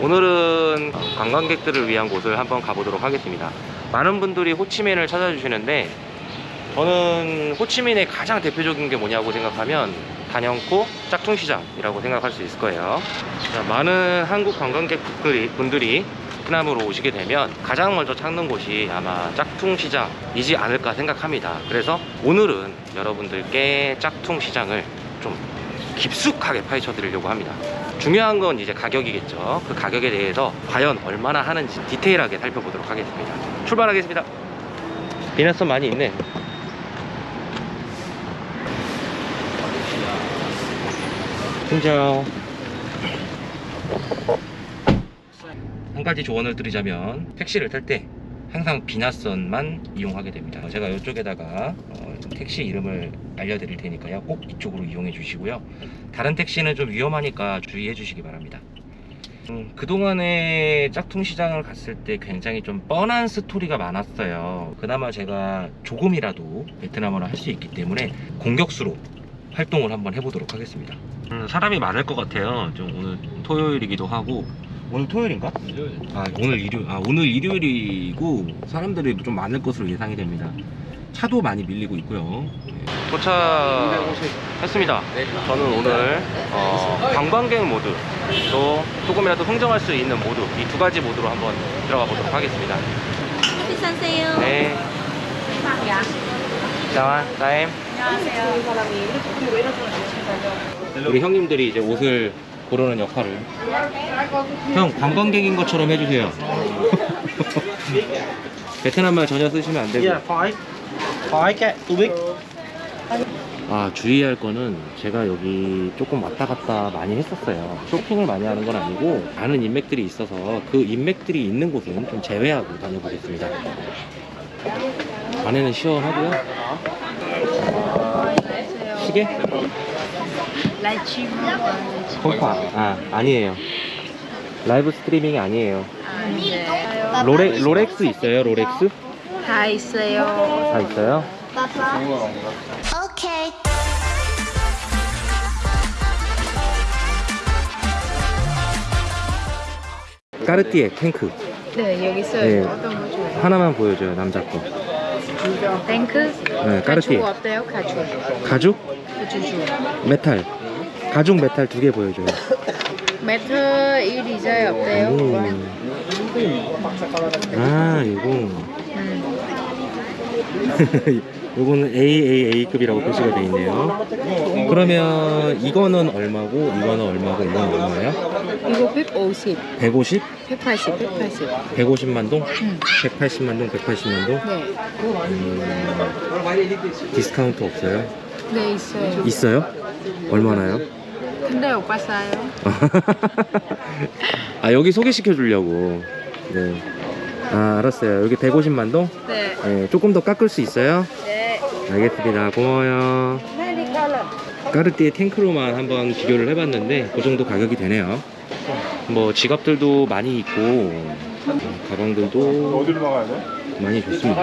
오늘은 관광객들을 위한 곳을 한번 가보도록 하겠습니다. 많은 분들이 호치민을 찾아주시는데 저는 호치민의 가장 대표적인 게 뭐냐고 생각하면 단연코 짝퉁시장이라고 생각할 수 있을 거예요. 자, 많은 한국 관광객분들이 분들이 베트남으로 오시게 되면 가장 먼저 찾는 곳이 아마 짝퉁시장이지 않을까 생각합니다. 그래서 오늘은 여러분들께 짝퉁시장을 좀 깊숙하게 파헤쳐 드리려고 합니다. 중요한 건 이제 가격이겠죠. 그 가격에 대해서 과연 얼마나 하는지 디테일하게 살펴보도록 하겠습니다. 출발하겠습니다. 비나선 많이 있네. 진짜 한 가지 조언을 드리자면 택시를 탈 때 항상 비나선만 이용하게 됩니다. 제가 이쪽에다가 어, 택시 이름을 알려드릴 테니까요. 꼭 이쪽으로 이용해 주시고요. 다른 택시는 좀 위험하니까 주의해 주시기 바랍니다. 음, 그동안에 짝퉁시장을 갔을 때 굉장히 좀 뻔한 스토리가 많았어요. 그나마 제가 조금이라도 베트남어를 할 수 있기 때문에 공격수로 활동을 한번 해보도록 하겠습니다. 음, 사람이 많을 것 같아요. 좀 오늘 토요일이기도 하고. 오늘 토요일인가? 아 오늘 일요 아 오늘 일요일이고 사람들이 좀 많을 것으로 예상이 됩니다. 차도 많이 밀리고 있고요. 도착했습니다. 저는 오늘 어, 관광객 모드 또 조금이라도 흥정할 수 있는 모드 이 두 가지 모드로 한번 들어가 보도록 하겠습니다. 비싼세요. 네. 자, 타임. 우리 형님들이 이제 옷을 고르는 역할을 형 관광객인 것처럼 해주세요. 베트남 말 전혀 쓰시면 안 되고. Yeah, five. Five cat, two big. 아 주의할 거는 제가 여기 조금 왔다 갔다 많이 했었어요 쇼핑을 많이 하는 건 아니고 아는 인맥들이 있어서 그 인맥들이 있는 곳은 좀 제외하고 다녀보겠습니다 안에는 시원하고요 시계? 컴파 아 아니에요 라이브 스트리밍이 아니에요 네. 로레, 롤렉스 있어요 롤렉스? 다 있어요. 다 있어요? 까르띠에 탱크 네, 여기 있어요. 네. 어떤 거 좋아요? 하나만 보여줘요 남자 거 탱크? 네, 까르띠에 가죽 어때요? 가죽. 가죽? 가죽. 메탈 가죽 메탈 두 개 보여줘요 메탈 디자인 어때요? 음. 아 이거 음. 요거는 AAA급이라고 표시가 돼 있네요 그러면 이거는 얼마고 이거는 얼마고 이건 얼마예요? 이거 150, 150? 180, 180. 150만 동? 음. 180만 동? 180만 동? 네. 음, 디스카운트 없어요? 네, 있어요. 있어요? 얼마나요? 근데 오빠 싸요. 아 여기 소개시켜 주려고 네. 아 알았어요 여기 150만 동? 네. 네, 조금 더 깎을 수 있어요? 네. 알겠습니다 고마워요 까르띠에 탱크로만 한번 비교를 해봤는데 그 정도 가격이 되네요 뭐 지갑들도 많이 있고 어, 가방들도? 많이 좋습니다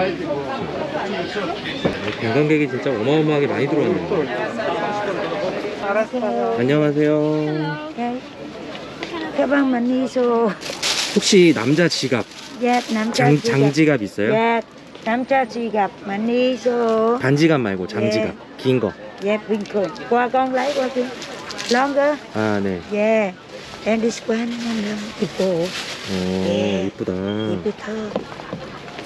관광객이 진짜 어마어마하게 많이 들어왔네요 안녕하세요 가방 많이 줘. 혹시 남자 지갑 예, 남자 장, 지갑. 장지갑 있어요? 예, 남자 지갑 많이 줘. 반지갑 말고 장지갑 네. 긴 거. 예, bình Qua con kia. Longer. 아, 네. Yeah. And this one, one, 이뻐. 오, 네. 이쁘다. 이쁘다.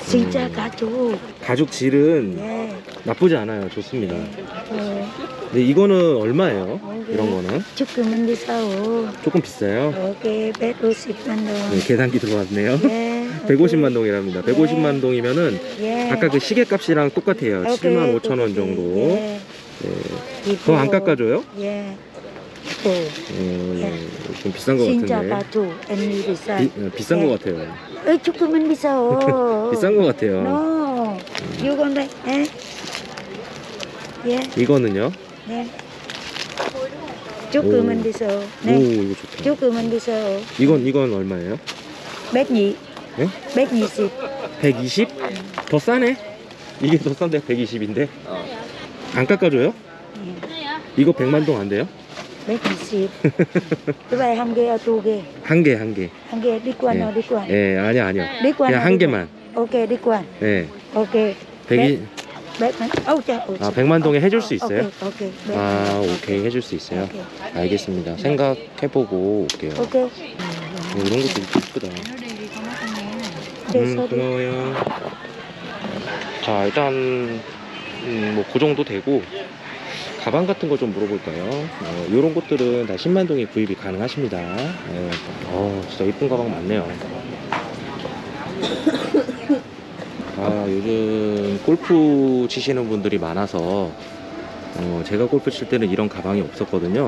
진짜 가족. 가죽 질은 예. 나쁘지 않아요. 좋습니다. 예. 근데 이거는 얼마예요? 이런 거는? 조금은 비싸오. 조금 비싸요. 오케이, 150만 동. 네, 계산기 들어왔네요. 예. 150만 동이랍니다. 150만 동이면은 예. 아까 그 시계 값이랑 똑같아요. 오케이, 7만 5천 원. 정도. 예. 네. 이뻐. 더안 깎아줘요? 예. 이뻐. 어, 예. 좀 비싼 거 진짜 같은데. 가족. 언니 비싸. 비, 어, 비싼 네. 거 같아요. 어, 조금은 비싸오. 비싼 거 같아요. No. 이건데, 예? 예, 이거는요? 네. 조금은 오. 비싸오. 오, 네. 이거 좋다. 조금은 비싸오. 이건 이건 얼마예요? 몇 니? 예? 몇 니십? 120? 더 싸네? 이게 더 싼데 120인데? 안 깎아줘요? 이거 100만 동 안 돼요? 120 cái này ham ghê tu ghê 한 개, 한 개. ghê đi qua 예. qua 예, 아니요, 아니요. đi qua 그냥 한 개만. đi qua 예. cha ôi 아, 백만동에 해줄 수 있어요? ok ok bé. 아, 오케이. 해줄 수 있어요? 알겠습니다. 생각해보고 올게요. 어, 이런 것도 이쁘다. Để 음, 고마워요. 자, 일단, 음, 뭐, 그 정도 되고, 가방 같은 거 좀 물어볼까요? 어, 이런 것들은 다 10만 동에 구입이 가능하십니다. 예. 어, 진짜 이쁜 가방 많네요. 아, 요즘 골프 치시는 분들이 많아서, 어, 제가 골프 칠 때는 이런 가방이 없었거든요.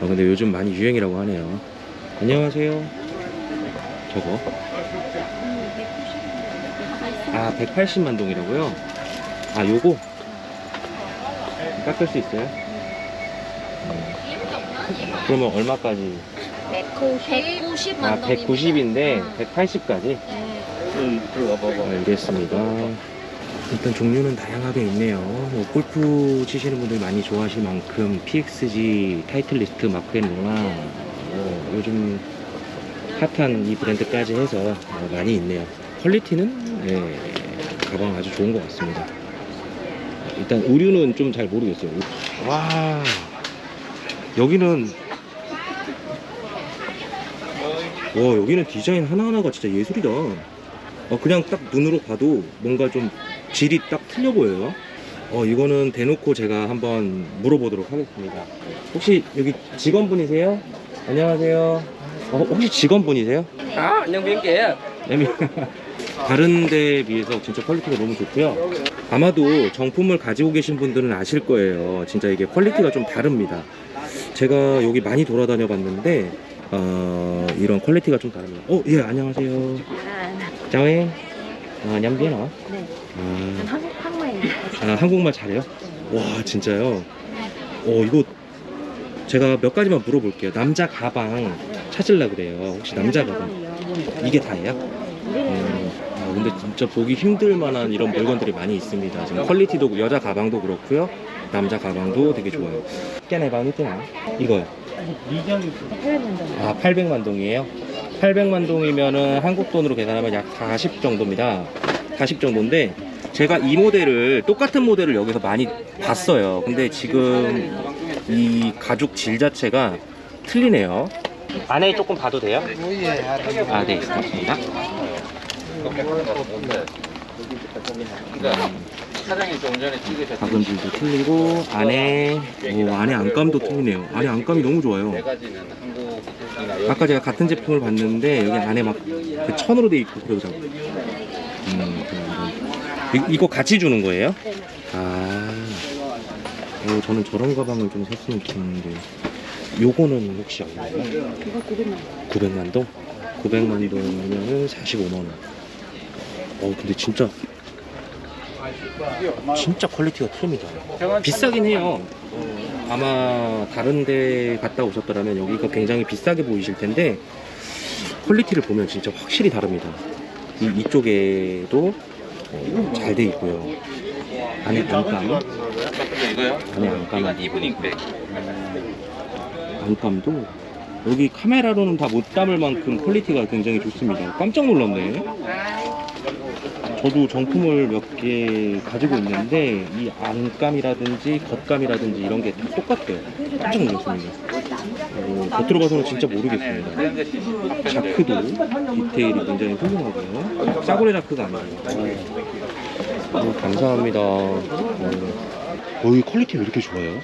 어, 근데 요즘 많이 유행이라고 하네요. 안녕하세요. 저거. 아, 180만 동이라고요? 아, 요거? 깎을 수 있어요? 음. 그러면 얼마까지? 190만 아, 190인데 180까지? 응, 들어와봐봐. 알겠습니다. 일단 종류는 다양하게 있네요. 뭐 골프 치시는 분들 많이 좋아하실 만큼 PXG, 타이틀리스트, 마크앤로나 뭐 요즘 핫한 이 브랜드까지 해서 어, 많이 있네요. 퀄리티는 예, 가방 아주 좋은 것 같습니다. 일단 의류는 좀 잘 모르겠어요. 와 여기는 와 여기는 디자인 하나하나가 진짜 예술이다. 어, 그냥 딱 눈으로 봐도 뭔가 좀 질이 딱 틀려 보여요. 어, 이거는 대놓고 제가 한번 물어보도록 하겠습니다. 혹시 여기 직원분이세요? 안녕하세요. 어, 혹시 직원분이세요? 아, kìa. 애미. 다른 데에 비해서 진짜 퀄리티가 너무 좋고요. 아마도 정품을 가지고 계신 분들은 아실 거예요. 진짜 이게 퀄리티가 좀 다릅니다. 제가 여기 많이 돌아다녀 봤는데, 어, 이런 퀄리티가 좀 다릅니다. 어, 예, 안녕하세요. 짜웨. 아, 냠비나. 네. 아, 한국 한국말 아, 한국말 잘해요? 와, 진짜요? 어, 이거 제가 몇 가지만 물어볼게요. 남자 가방 찾으려고 그래요. 혹시 남자 가방 이게 다예요? 음, 아, 근데 진짜 보기 힘들 만한 이런 물건들이 많이 있습니다. 지금 퀄리티도 여자 가방도 그렇고요. 남자 가방도 되게 좋아요. 깨네 방이 뜨나? 이거요. 아, 800만 동이에요? 800만 동이면은 한국 돈으로 계산하면 약 40 정도입니다. 40 정도인데 제가 이 모델을 똑같은 모델을 여기서 많이 봤어요. 근데 지금 이 가죽 질 자체가 틀리네요. 안에 조금 봐도 돼요? 아, 네, 있습니다. 사장님 좀 전에 찍으셨던 틀리고 안에 오, 안에 안감도 틀리네요. 안에 안감이 너무 좋아요. 네 가지는 한국이나 여기 아까 제가 같은 제품을 봤는데 여기 안에 막 그 천으로 돼 있고 그러더라고요. 음, 그럼 이거- 이- 이거 같이 주는 거예요? 아, 오, 저는 저런 가방을 좀 샀으면 좋겠는데 요거는 혹시 얼마예요? 900만 900만 동? 900만 동이면은 45만 원. 어, 근데 진짜 진짜 quality가 틀립니다. 비싸긴 해요. 어, 아마 다른 데 갔다 오셨더라면 여기가 굉장히 비싸게 보이실 텐데 quality를 보면 진짜 확실히 다릅니다. 이, 이쪽에도 어, 잘돼 있고요. 안에 안감? 안에 안감, 안감도 여기 카메라로는 다 못 담을 만큼 quality가 굉장히 좋습니다. 깜짝 놀랐네. 저도 정품을 몇 개 가지고 있는데 이 안감이라든지 겉감이라든지 이런 게 다 똑같아요. 깜짝 놀랐습니다. 어, 겉으로 봐서는 진짜 모르겠습니다. 자크도 디테일이 굉장히 훌륭하고요. 싸구려 자크가 아니에요. 어, 감사합니다. 어, 어, 이 quality 왜 이렇게 좋아요?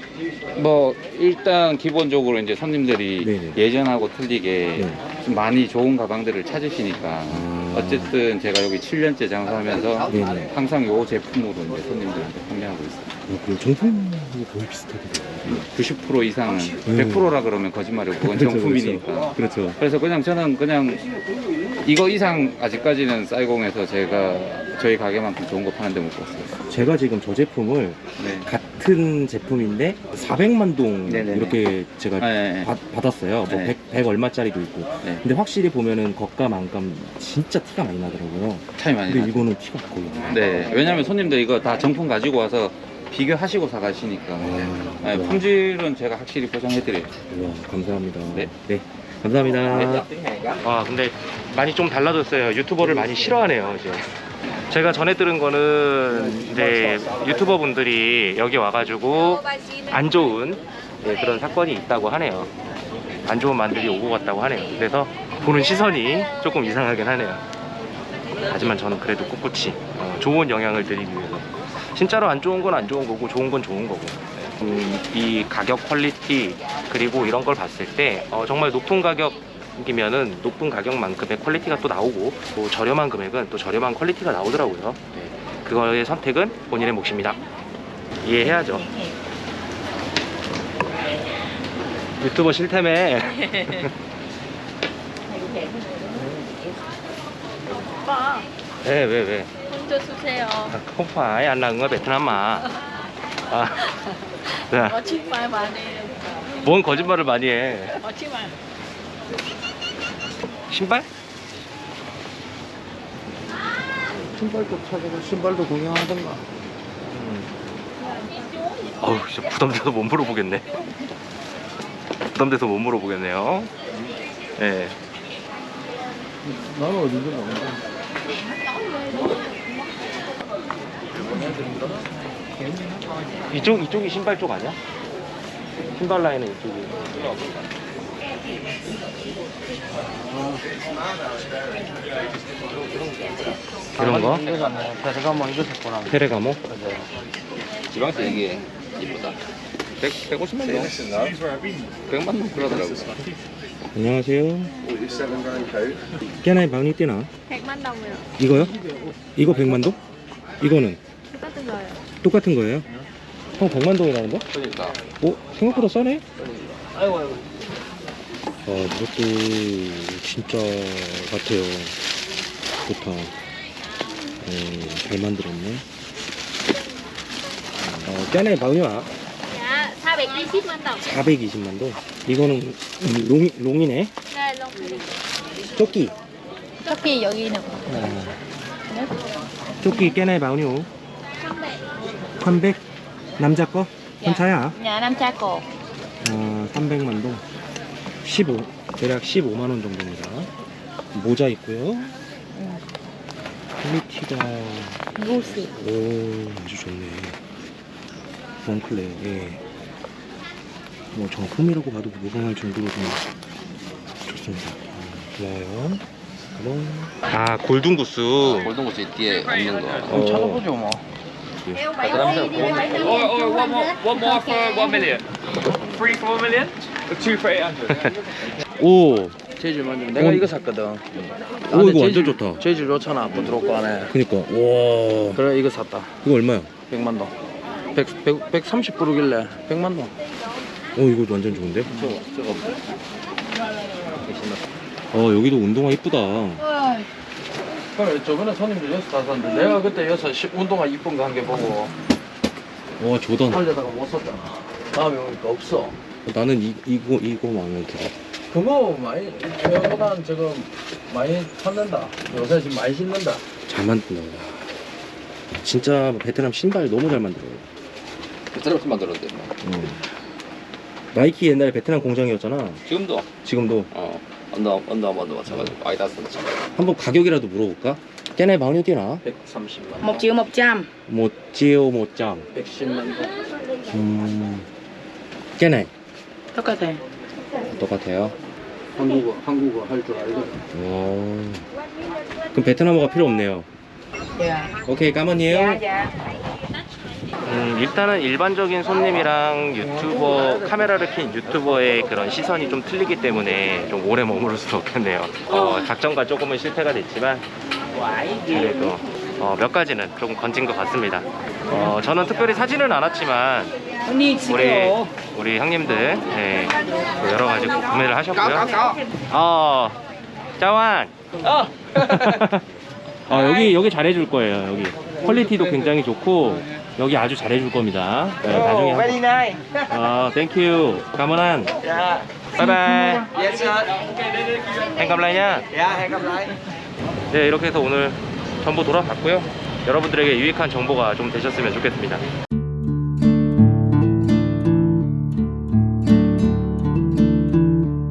뭐 일단 기본적으로 이제 손님들이 네네. 예전하고 틀리게 네. 좀 많이 좋은 가방들을 찾으시니까 아. 어쨌든 제가 여기 7년째 장사하면서 네네. 항상 요 제품으로 이제 손님들한테 판매하고 있어요. 어, 그 정품이 거의 비슷하게 돼요. 90% 이상은 음. 100%라 그러면 거짓말이고 그건 그렇죠, 정품이니까. 그렇죠. 그래서 그냥 저는 그냥 이거 이상 아직까지는 쌀공에서 제가 저희 가게만큼 좋은 거 파는 데 못 봤어요. 제가 지금 저 제품을 네. 같은 제품인데 400만 동 네네네. 이렇게 제가 네, 네. 받, 받았어요. 뭐 네. 100, 100 얼마짜리도 있고. 네. 근데 확실히 보면은 겉감 안감 진짜 티가 많이 나더라고요. 차이 많이 근데 나죠. 이거는 티가 거의 안 나요. 네. 왜냐면 손님들 이거 다 정품 가지고 와서 비교하시고 사가시니까 음. 네, 품질은 제가 확실히 보장해드려요. 우와, 감사합니다. 네. 네. 감사합니다. 아, 근데 많이 좀 달라졌어요. 유튜버를 많이 싫어하네요, 이제. 제가 전에 들은 거는 이제 유튜버 분들이 여기 와가지고 안 좋은 예, 그런 사건이 있다고 하네요. 안 좋은 만들이 오고 갔다고 하네요. 그래서 보는 시선이 조금 이상하긴 하네요. 하지만 저는 그래도 꿋꿋이 어, 좋은 영향을 드리기 위해서 진짜로 안 좋은 건 안 좋은 거고 좋은 건 좋은 거고 음, 이 가격 quality 그리고 이런 걸 봤을 때 어, 정말 높은 가격 이면은 높은 가격만큼의 quality가 또 나오고 또 저렴한 금액은 또 저렴한 quality가 나오더라고요 네. 그거의 선택은 본인의 몫입니다 이해해야죠 유튜버 싫다며 오빠 왜왜 왜? 혼자 phải anh là người Việt Nam mà 아, 네. 거짓말 많이 해요. 뭔 거짓말을 많이 해 거짓말. 신발? 신발도 찾아가 신발도 구경하던가. 어우 진짜 부담돼서 못 물어보겠네 부담돼서 못 물어보겠네요 예. 나는 어딘지 모르는데. 이쪽 이쪽이 신발 쪽 아니야? 신발 라인은 이쪽이. 이런 거? 베르가모 이거 샀구나. 페레가모? 지방세 이게 이쁘다. 100, 150만 원? 100만 원 그러더라고요. 안녕하세요. 깨나이 방이 뛰나? 100만 đồng rồi. 이거요? 이거 100만 동? 이거는 똑같은 거예요. 똑같은 거예요? 형 100만 동이라는데? 그러니까. 오 생각보다 싸네? 아이고 아이고. 아 이것도 진짜 같아요 좋다 음, 잘 만들었네 어, 방이와 Dạ, 420만 đồng. 420만 동 이거는 롱, 롱이네 네, 롱. 조끼 토끼 여기 있는 거. 조끼 깨나이 방요 300 남자 거? 혼자야? Nam cha cổ. 어, 300만 동 15, 대략 15만 원 정도입니다 모자 있고요 quality가 Gucci. 오 아주 좋네 몽클레 예. 뭐 정품이라고 봐도 무방할 정도로 좀 좋습니다 음, 좋아요 아 골든구스 골든구스 뒤에 없는 거. 어, 찾아보죠 뭐. one more, one more for one million. Three for one million. Two for eight hundred. 오 재질 만져. 내가 어. 이거 샀거든. 오, 이거 완전 좋다. 재질 좋잖아. 부드럽고 안에. 그니까 와 그래 이거 샀다. 이거 얼마야? 100만 동. 100, 100, 130 부르길래 100만 동. 어 이거 완전 좋은데? 저거 저거. 어 여기도 운동화 이쁘다 그래 저번에 손님들 여기서 다 샀는데 내가 그때 시- 운동화 이쁜 거 한 개 보고 와 조던 살려다가 못 샀잖아. 다음에 오니까 없어. 나는 이, 이거 이거 마음에 들어 그거 많이 저보다는 지금 많이 찾는다. 요새 지금 많이 신는다. 잘 만든다 진짜 베트남 신발 너무 잘 만들어요 베트남에서 만들었는데 뭐. 음. 나이키 옛날에 베트남 공장이었잖아 지금도 지금도 어 언더 언더 언더 맞춰가지고 아디다스. 한번 가격이라도 물어볼까? cái này bao nhiêu tiền ạ? 130만. một triệu một trăm 뭐 찌오 뭐짱 110만 동. 음... 깨네 똑같아 똑같아요? 한국어 한국어 할 줄 알거든. 오... 그럼 베트남어가 필요 없네요. 오케이 까만이에요. 음, 일단은 일반적인 손님이랑 유튜버 카메라를 킨 유튜버의 그런 시선이 좀 틀리기 때문에 좀 오래 머무를 수는 없겠네요. 어, 작전과 조금은 실패가 됐지만 그래도 어, 몇 가지는 조금 건진 것 같습니다. 어, 저는 특별히 사지는 않았지만 우리 우리 형님들 네, 또 여러 가지 구매를 하셨고요. 어, 짜완. 어. 아 여기 여기 잘해줄 거예요 여기 quality도 굉장히 좋고 여기 아주 잘해줄 겁니다 네, 나중에 Very nice. 아 thank you Yeah. bye bye Yes sir. Yeah, lại. 네 이렇게 해서 오늘 전부 돌아봤고요 여러분들에게 유익한 정보가 좀 되셨으면 좋겠습니다